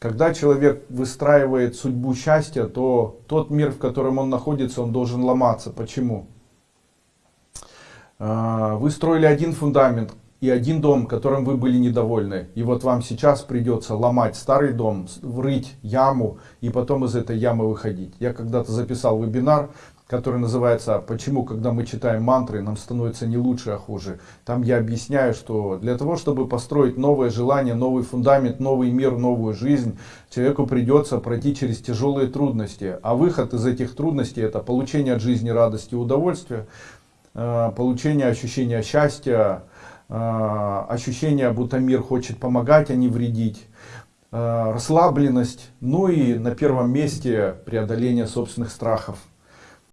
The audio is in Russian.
Когда человек выстраивает судьбу счастья, то тот мир, в котором он находится, он должен ломаться. Почему? А, вы строили один фундамент и один дом, которым вы были недовольны. И вот вам сейчас придется ломать старый дом, врыть яму и потом из этой ямы выходить. Я когда-то записал вебинар, который называется «Почему, когда мы читаем мантры, нам становится не лучше, а хуже». Там я объясняю, что для того, чтобы построить новое желание, новый фундамент, новый мир, новую жизнь, человеку придется пройти через тяжелые трудности. А выход из этих трудностей – это получение от жизни радости и удовольствия, э, получение ощущения счастья, ощущение, будто мир хочет помогать, а не вредить, э, расслабленность, ну и на первом месте преодоление собственных страхов.